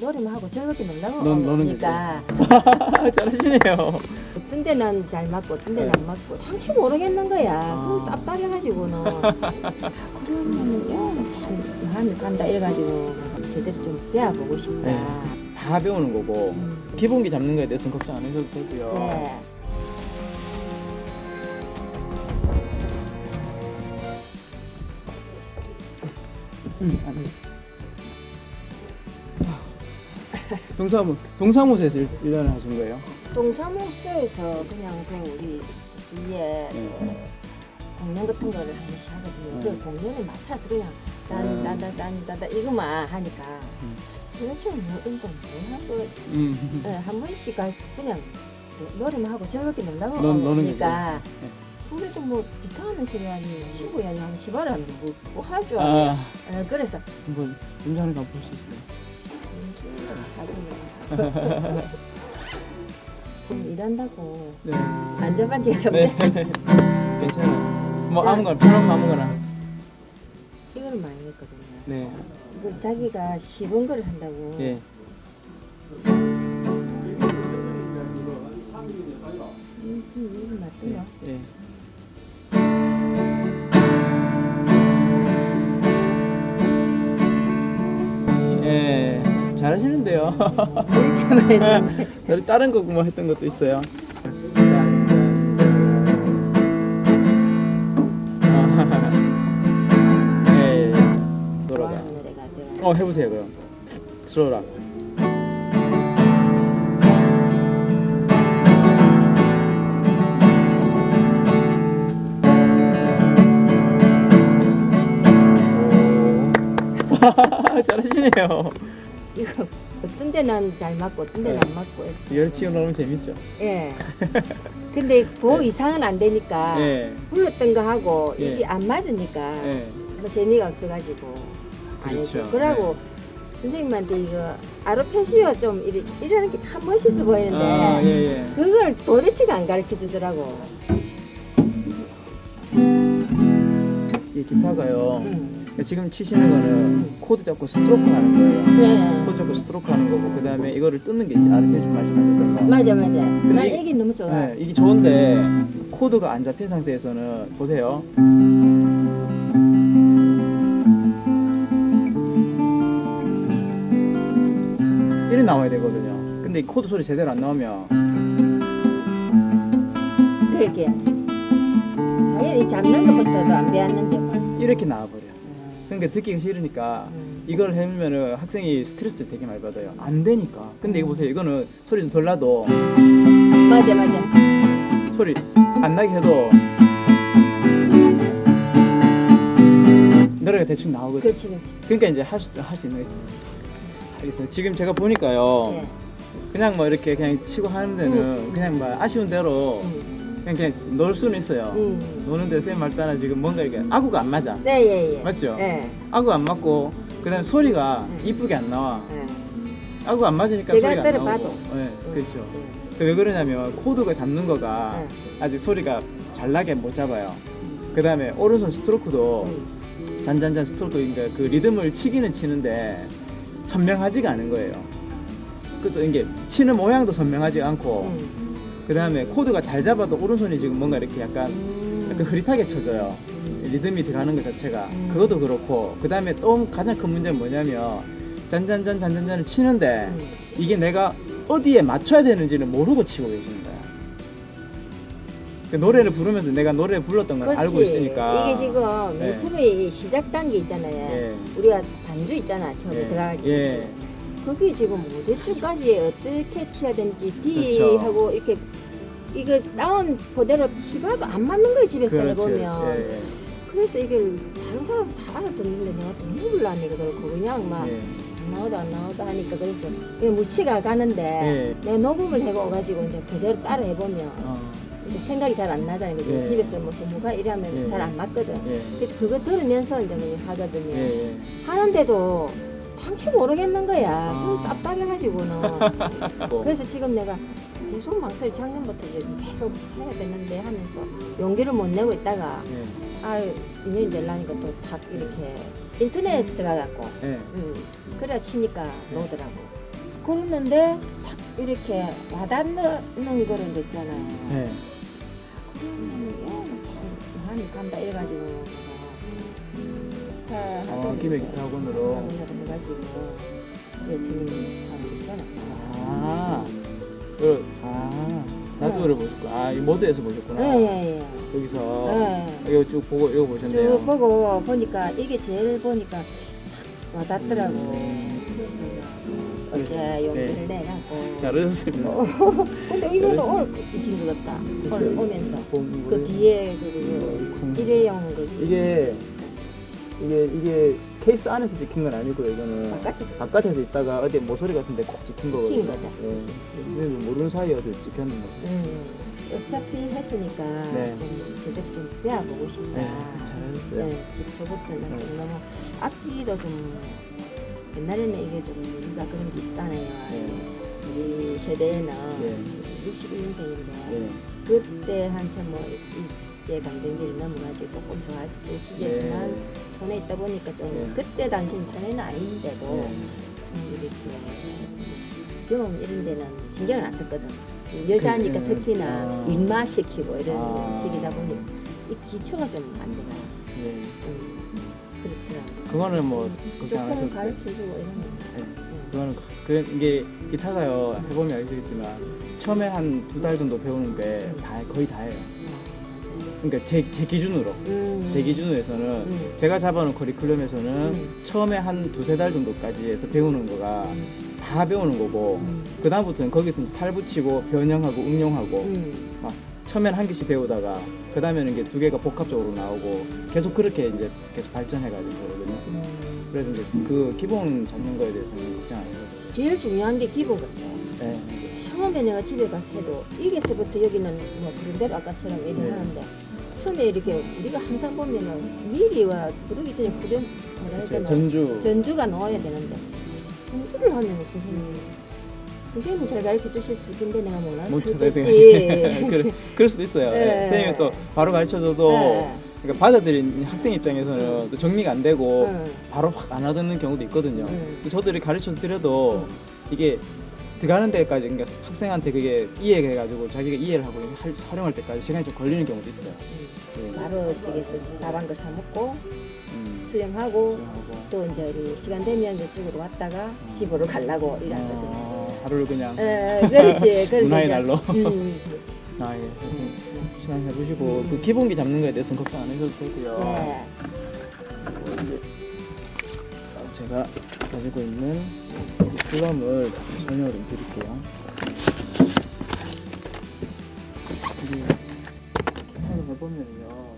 노래만 하고 즐겁게 놀라고 오니까 잘하시네요. 어떤 데는 잘 맞고 어떤 데는 네. 안 맞고 당최 모르겠는 거야. 아. 답답해가지고는 그러면 야참 마음이 간다 이래가지고 제대로 좀 배워보고 싶다. 네. 다 배우는 거고 음. 기본기 잡는 거에 대해서는 걱정 안 하셔도 되고요. 네. 음, 동사무 동사무소에서 일- 일을 하신 거예요? 동사무소에서 그냥 그 우리 뒤에 네. 그 공연 같은 거를 한 번씩 하거든요. 네. 그 공연에 맞춰서 그냥 음. 딴딴딴딴딴 이거만 하니까 음. 도대체 뭐 운동 뭐 하고 음. 네, 한 번씩 가 그냥 노- 노래만 하고 즐겁게 놀라고 논- 노는 오니까 네. 그래도 뭐 기타 하는 소리 아니 친구 아니 한 집안에 뭐할 줄 알아요. 아, 어, 그래서 한번 운전하는 거볼수 있어요. 좀 일한다고 네. 안전반지가 좀 네. 괜찮아요. 뭐 자. 아무거나 편한 아무거나. 이걸 많이 했거든요. 네. 이거 자기가 쉬운 걸 한다고. 예. 음, 음, 이거 맞대요. 예. 예. 이렇게 많이 했는데. 저희 다른 거 뭐 했던 것도 있어요. 예. 돌아가. 어 해보세요 그럼. 슬로라. 오. 잘하시네요. 이거 어떤 데는 잘 맞고 어떤 데는 네. 안 맞고. 열치고 놀면 재밌죠. 예. 근데 그 네. 이상은 안 되니까 예. 불렀던 거 하고 예. 이게 안 맞으니까 예. 뭐 재미가 없어가지고 안 그렇죠. 그러고 선생님한테 이거 아로페시오 좀 이래, 이러는 게 참 멋있어 보이는데 아, 예, 예. 그걸 도대체가 안 가르쳐 주더라고. 이 기타가요. 응. 지금 치시는 거는 코드 잡고 스트로크 하는 거예요. 네. 코드 잡고 스트로크 하는 거고 그 다음에 이거를 뜯는 게 이제 아르페지 말씀하셨던 거. 맞아 맞아. 난 이- 이게 너무 좋아. 네, 이게 좋은데 코드가 안 잡힌 상태에서는 보세요. 이래 나와야 되거든요. 근데 이 코드 소리 제대로 안 나오면 그렇게. 당연히 잡는 것부터도 안 배웠는데 뭐. 이렇게 나와버 려. 그러니까 듣기가 싫으니까 음. 이걸 해보면은 학생이 스트레스 되게 많이 받아요. 안 되니까. 근데 이거 보세요. 이거는 소리 좀 덜 나도 맞아 맞아. 소리 안 나게 해도 노래가 대충 나오거든요. 그렇지 그렇지. 그러니까 이제 할 수 할 수 있는 알겠어요. 지금 제가 보니까요. 예. 그냥 뭐 이렇게 그냥 치고 하는 데는 음. 그냥 뭐 아쉬운 대로 음. 그냥 그냥 놀 수는 있어요. 음. 노는데 쌤말 따라 지금 뭔가 이렇게 아구가 안 맞아. 네 예 예. 맞죠? 예. 아구 안 맞고 그다음에 소리가 음. 이쁘게 안 나와. 예. 아구 안 맞으니까 소리가 안 나오고. 봐도. 네, 그렇죠. 음. 왜 그러냐면 코드가 잡는 거가 예. 아직 소리가 잘 나게 못 잡아요. 그다음에 오른손 스트로크도 음. 잔잔잔 스트로크 그러니까 그 리듬을 치기는 치는데 선명하지가 않은 거예요. 그또 이게 치는 모양도 선명하지 않고 음. 그 다음에 코드가 잘 잡아도 오른손이 지금 뭔가 이렇게 약간 음. 약간 흐릿하게 쳐져요. 리듬이 들어가는 것 자체가 음. 그것도 그렇고 그 다음에 또 가장 큰 문제는 뭐냐면 잔잔잔 잔잔잔을 치는데 음. 이게 내가 어디에 맞춰야 되는지를 모르고 치고 계시는 거야. 그 노래를 부르면서 내가 노래 불렀던 걸 그렇지. 알고 있으니까 이게 지금 맨 네. 처음에 이 시작 단계 있잖아요. 예. 우리가 반주 있잖아 처음에 예. 들어가기. 예. 그게 지금 어디쯤까지 어떻게 치야 되는지 D 그렇죠. 하고 이렇게 이거 다운 그대로 치봐도 안 맞는 거예요 집에서 그렇지. 해보면. 예, 예. 그래서 이걸 다른 사람 다 알아듣는데 내가 또 해볼라니까 그렇고 그냥 막 예. 안 나오다 안 나오다 하니까 그래서 이게 무치가 가는데 예. 내가 녹음을 해봐가지고 이제 그대로 따라 해보면 어, 생각이 잘 안 나잖아요. 예. 집에서 뭐 전무가 이러면 예. 잘안 맞거든. 예. 그래서 그거 들으면서 이제 그냥 하거든요. 예, 예. 하는데도 당최 모르겠는 거야. 아. 답답해가지고는. 뭐, 그래서 지금 내가 계속 망설이 작년부터 이제 계속 해야 되는데 하면서 용기를 못 내고 있다가 예. 아 인연이 되려니까 또 탁 이렇게 인터넷 들어가갖고 예. 음, 그래야 치니까 나오더라고. 긁는데 탁 이렇게 와닿는 거는 거 있잖아요. 네. 그러면 얘참 많이 간다 이래가지고 기타 아, 김해 기타 학원으로. 지금 사람 있잖아. 아, 그, 아, 나도를 보셨구나. 아, 이 모드에서 보셨구나. 예예예. 여기서 예. 이거 쭉 보고 이거 보셨네요. 쭉 보고 보니까 이게 제일 보니까 탁 와닿더라고. 음. 어제 용기를 네. 내갖고. 잘하셨습니다. 근데 이거는 오늘 찍힌 것 같다. 오늘 오면서 본 그. 뒤에 그 음. 일회용 그 이게 이게 이게 케이스 안에서 찍힌 건 아니고요. 이거는 바깥에서 바깥에서 있다가 어디 모서리 같은데 콕 찍힌 거거든요. 찍힌 거죠. 예. 근데 모르는 사이에 어디 찍혔는 거죠. 음, 어차피 했으니까 네. 좀 제대로 좀 배워보고 싶다. 네, 잘하셨어요. 네, 저부터는 네. 좀 너무 악기도 좀 옛날에는 이게 좀 우리가 그런 게 있잖아요. 네. 우리 세대에는 네. 61년생인데 예. 그때 한참 뭐 이 때 강등기를 넘어가지고 조금 좋아질 시기지만 네. 전에 있다 보니까 좀 네. 그때 당시는 전에는 아닌데도 네. 좀 이렇게 경험 이런 데는 신경을 안 썼거든. 여자니까 그, 특히나 아. 입마시키고 이런 아. 시기다 보니 이 기초가 좀 안 되나 예. 좀 그렇더라고. 그거는 뭐 걱정 안 조금 하셔도 돼요. 가르쳐주고 이런 거. 네. 응. 그거는 그 이게 기타가요 해보면 알겠지만 처음에 한 두 달 정도 배우는 게 다 거의 다예요. 그러니까 제, 제 기준으로 음. 제 기준에서는 음. 제가 잡아놓은 커리큘럼에서는 음. 처음에 한 두세 달 정도까지 해서 배우는 거가 음. 다 배우는 거고 음. 그 다음부터는 거기서 살 붙이고 변형하고 응용하고 음. 처음엔 한 개씩 배우다가 그 다음에는 이게 두 개가 복합적으로 나오고 계속 그렇게 이제 계속 발전해가지고 그러거든요. 음. 그래서 이제 그 기본 잡는 거에 대해서는 걱정 안 해요. 제일 중요한 게 기본 같아. 네. 처음에 내가 집에 가서 해도 이게서부터 여기는 뭐 그런 대로 아까처럼 이렇게 네. 하는데 처음에 이렇게 우리가 항상 보면은 미리와 부르기 전에 후렴 뭐라 해야 되나 전주 전주가 넣어야 되는데 전주를 하면 선생님 선생님은 잘 가르쳐 주실 수 있는데 내가 몰라 못 찾아야 그렇겠지. 그래, 그럴 수도 있어요. 네. 네. 선생님이 또 바로 가르쳐줘도 네. 그러니까 받아들인 학생 입장에서는 또 정리가 안 되고 응. 바로 확 안 하는 경우도 있거든요. 응. 근데 저들이 가르쳐 드려도 응. 이게 들어가는 데까지 그러니까 학생한테 그게 이해해가지고 자기가 이해를 하고 할- 활용할 때까지 시간이 좀 걸리는 경우도 있어요. 네. 바로 저기서 밥한 걸 사 먹고 음. 수영하고 수영하고. 또 이제 시간 되면 이쪽으로 왔다가 집으로 가려고 이러거든. 어, 하루를 그냥 에, 그렇지. 그렇게 문화의 이제, 날로. 음, 아, 예. 시간 해보시고 그 기본기 잡는 거에 대해서는 걱정 안 하셔도 되고요. 네. 제가 가지고 있는 플럼을 좀 드릴게요. 이게 기타를 해보면요